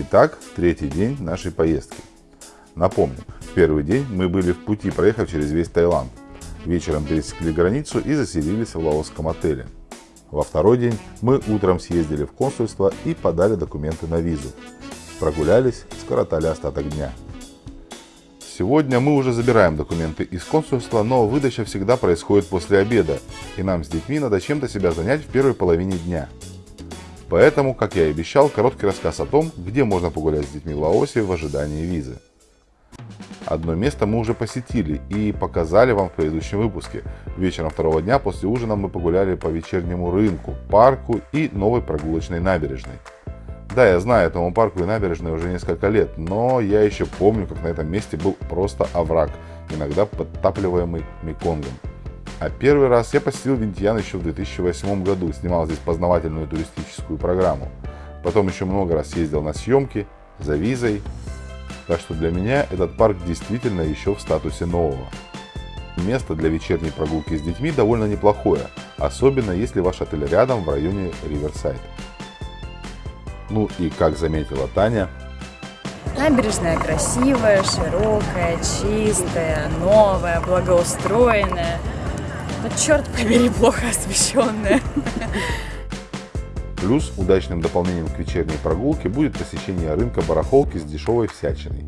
Итак, третий день нашей поездки. Напомню, в первый день мы были в пути, проехав через весь Таиланд. Вечером пересекли границу и заселились в лаосском отеле. Во второй день мы утром съездили в консульство и подали документы на визу. Прогулялись, скоротали остаток дня. Сегодня мы уже забираем документы из консульства, но выдача всегда происходит после обеда, и нам с детьми надо чем-то себя занять в первой половине дня. Поэтому, как я и обещал, короткий рассказ о том, где можно погулять с детьми в Лаосе в ожидании визы. Одно место мы уже посетили и показали вам в предыдущем выпуске. Вечером второго дня после ужина мы погуляли по вечернему рынку, парку и новой прогулочной набережной. Да, я знаю этому парку и набережной уже несколько лет, но я еще помню, как на этом месте был просто овраг, иногда подтапливаемый Меконгом. А первый раз я посетил Винтьян еще в 2008 году, снимал здесь познавательную туристическую программу. Потом еще много раз ездил на съемки, за визой. Так что для меня этот парк действительно еще в статусе нового. Место для вечерней прогулки с детьми довольно неплохое, особенно если ваш отель рядом в районе Риверсайд. Ну и как заметила Таня, Набережная красивая, широкая, чистая, новая, благоустроенная. Но черт побери, плохо освещенная. Плюс удачным дополнением к вечерней прогулке будет посещение рынка барахолки с дешевой всячиной.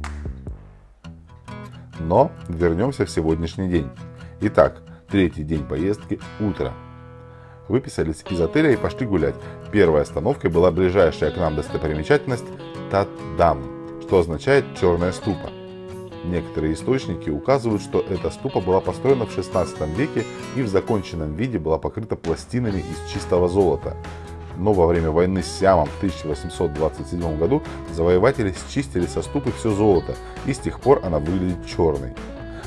Но вернемся в сегодняшний день. Итак, третий день поездки – утро. Выписались из отеля и пошли гулять. Первой остановкой была ближайшая к нам достопримечательность Татдам, что означает «черная ступа». Некоторые источники указывают, что эта ступа была построена в 16 веке и в законченном виде была покрыта пластинами из чистого золота. Но во время войны с Сиамом в 1827 году завоеватели счистили со ступы все золото, и с тех пор она выглядит черной.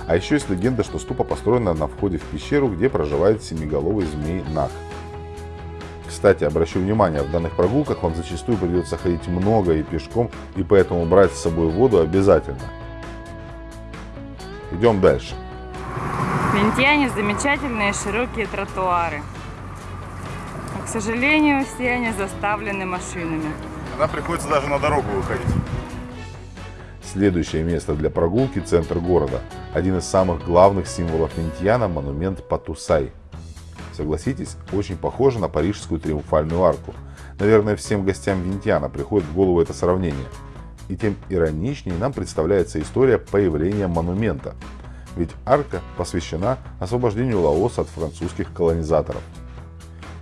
А еще есть легенда, что ступа построена на входе в пещеру, где проживает семиголовый змей Нах. Кстати, обращу внимание, в данных прогулках вам зачастую придется ходить много и пешком, и поэтому брать с собой воду обязательно. Идем дальше. В Винтьяне замечательные широкие тротуары. Но, к сожалению, все они заставлены машинами. Тогда приходится даже на дорогу выходить. Следующее место для прогулки – центр города. Один из самых главных символов Винтьяна – монумент Патусай. Согласитесь, очень похоже на парижскую триумфальную арку. Наверное, всем гостям Винтьяна приходит в голову это сравнение – и тем ироничнее нам представляется история появления монумента. Ведь арка посвящена освобождению Лаоса от французских колонизаторов.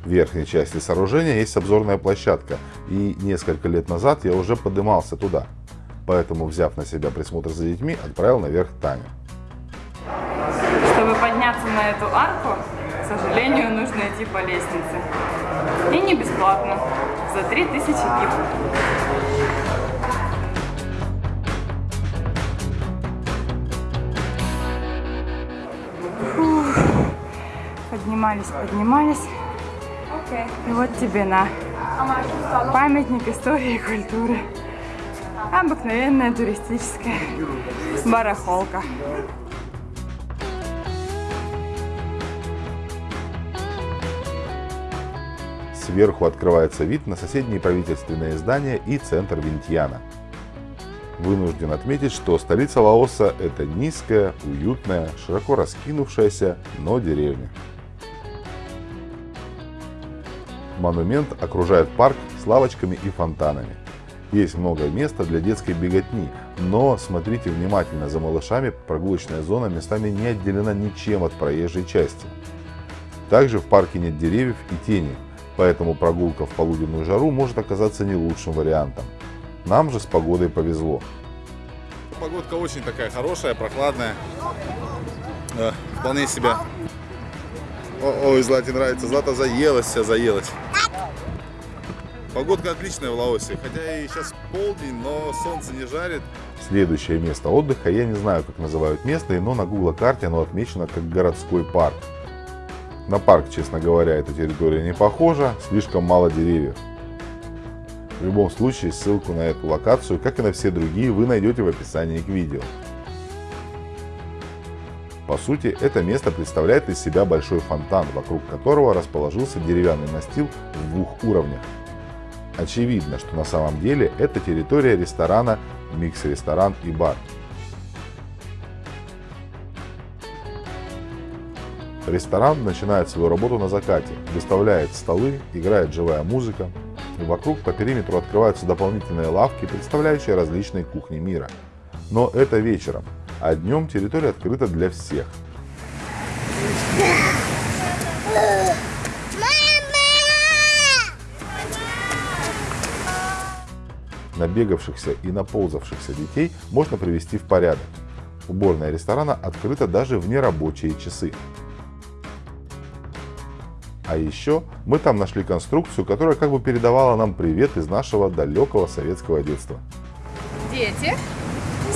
В верхней части сооружения есть обзорная площадка, и несколько лет назад я уже поднимался туда. Поэтому, взяв на себя присмотр за детьми, отправил наверх Таню. Чтобы подняться на эту арку, к сожалению, нужно идти по лестнице. И не бесплатно, за 3000 гив. Поднимались, поднимались. И вот тебе на памятник истории и культуры. Обыкновенная туристическая барахолка. Сверху открывается вид на соседние правительственные здания и центр Винтьяна. Вынужден отметить, что столица Лаоса – это низкая, уютная, широко раскинувшаяся, но деревня. Монумент окружает парк с лавочками и фонтанами. Есть много места для детской беготни, но смотрите внимательно за малышами, прогулочная зона местами не отделена ничем от проезжей части. Также в парке нет деревьев и тени, поэтому прогулка в полуденную жару может оказаться не лучшим вариантом. Нам же с погодой повезло. Погодка очень такая хорошая, прохладная. Да, вполне себя. ой, Злате нравится. Злата заелась вся, заелась. Погодка отличная в Лаосе, хотя и сейчас полдень, но солнце не жарит. Следующее место отдыха, я не знаю, как называют место, но на Google карте оно отмечено как городской парк. На парк, честно говоря, эта территория не похожа, слишком мало деревьев. В любом случае, ссылку на эту локацию, как и на все другие, вы найдете в описании к видео. По сути, это место представляет из себя большой фонтан, вокруг которого расположился деревянный настил в двух уровнях. Очевидно, что на самом деле это территория ресторана «Микс-ресторан и бар». Ресторан начинает свою работу на закате, выставляет столы, играет живая музыка, и вокруг по периметру открываются дополнительные лавки, представляющие различные кухни мира. Но это вечером, а днем территория открыта для всех. Набегавшихся и наползавшихся детей можно привести в порядок. Уборная ресторана открыта даже в нерабочие часы. А еще мы там нашли конструкцию, которая как бы передавала нам привет из нашего далекого советского детства. Дети,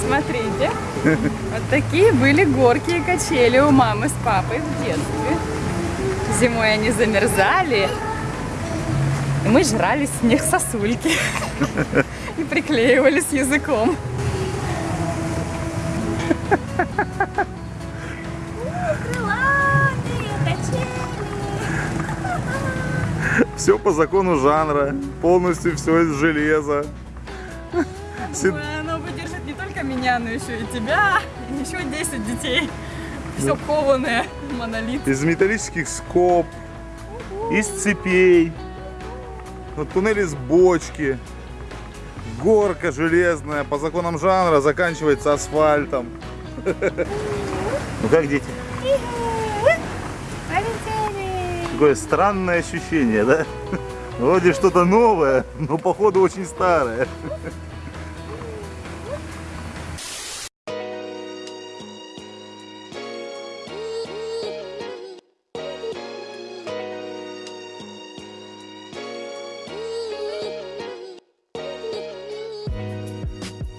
смотрите, вот такие были горки и качели у мамы с папой в детстве. Зимой они замерзали, и мы жрали с них сосульки и приклеивали с языком. Все по закону жанра, полностью все из железа. Ой, Оно выдержит не только меня, но еще и тебя, и еще 10 детей. Все кованое, монолит. Из металлических скоб, из цепей, вот туннель из бочки, горка железная, по законам жанра заканчивается асфальтом. Ну как дети? Такое странное ощущение, да? Вроде что-то новое, но походу очень старое.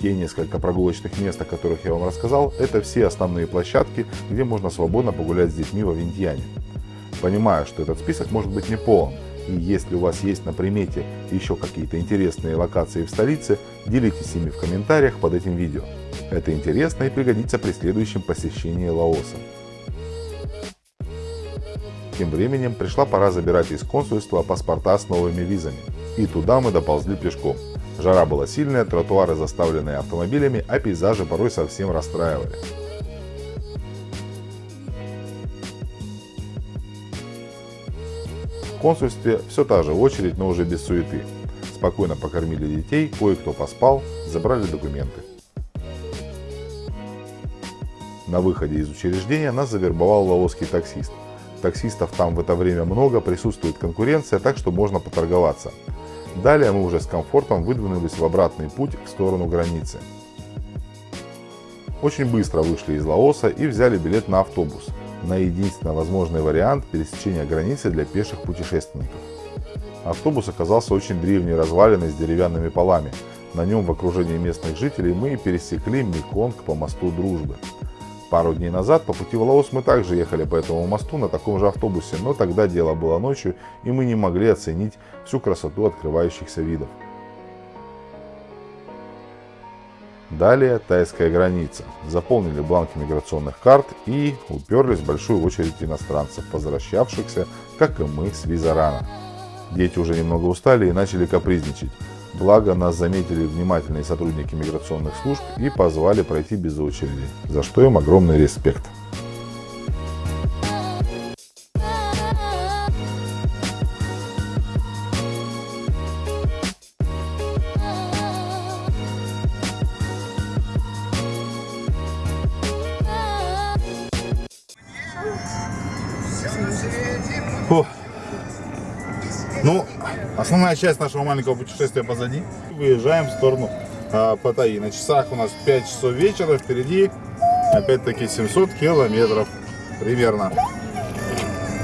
Те несколько прогулочных мест, о которых я вам рассказал, это все основные площадки, где можно свободно погулять с детьми во Винтьяне. Понимаю, что этот список может быть не полон, и если у вас есть на примете еще какие-то интересные локации в столице, делитесь ими в комментариях под этим видео. Это интересно и пригодится при следующем посещении Лаоса. Тем временем пришла пора забирать из консульства паспорта с новыми визами. И туда мы доползли пешком. Жара была сильная, тротуары заставленные автомобилями, а пейзажи порой совсем расстраивали. В консульстве все та же очередь, но уже без суеты. Спокойно покормили детей, кое-кто поспал, забрали документы. На выходе из учреждения нас завербовал лаосский таксист. Таксистов там в это время много, присутствует конкуренция, так что можно поторговаться. Далее мы уже с комфортом выдвинулись в обратный путь в сторону границы. Очень быстро вышли из Лаоса и взяли билет на автобус, на единственно возможный вариант пересечения границы для пеших путешественников. Автобус оказался очень древней развалиной с деревянными полами. На нем в окружении местных жителей мы и пересекли Меконг по мосту Дружбы. Пару дней назад по пути в Лаос мы также ехали по этому мосту на таком же автобусе, но тогда дело было ночью и мы не могли оценить всю красоту открывающихся видов. Далее тайская граница. Заполнили бланки миграционных карт и уперлись в большую очередь иностранцев, возвращавшихся, как и мы, с Визарана. Дети уже немного устали и начали капризничать. Благо нас заметили внимательные сотрудники миграционных служб и позвали пройти без очереди, за что им огромный респект. Фу. Ну, основная часть нашего маленького путешествия позади. Выезжаем в сторону а, Паттайи. На часах у нас 5 часов вечера, впереди опять-таки 700 километров примерно.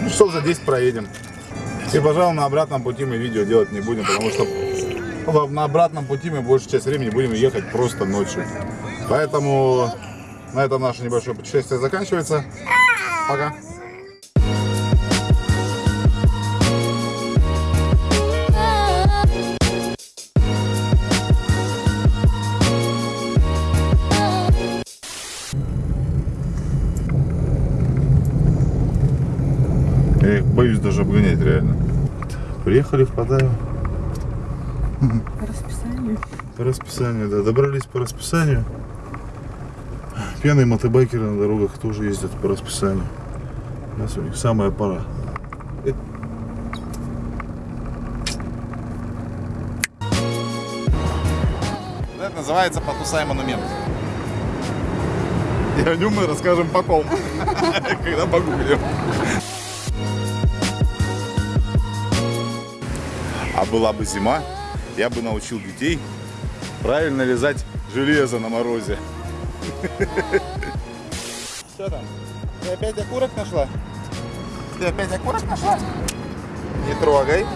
Ну, часов за 10 проедем. И, пожалуй, на обратном пути мы видео делать не будем, потому что на обратном пути мы большую часть времени будем ехать просто ночью. Поэтому на этом наше небольшое путешествие заканчивается. Пока. Я их боюсь даже обгонять реально. Приехали в Паттайю. По расписанию. По расписанию, да. Добрались по расписанию. Пьяные мотобайкеры на дорогах тоже ездят по расписанию. Сейчас у них самая пора. Это называется «Потусай монумент». И о нем мы расскажем потом, когда погуглим. А была бы зима, я бы научил детей правильно вязать железо на морозе. Что там? Ты опять окурок нашла? Ты опять окурок нашла? Не трогай.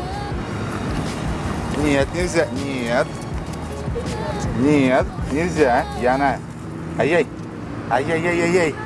Нет, нельзя. Нет. Нет, нельзя. Яна. Ай-яй. Ай-яй-яй-яй-яй.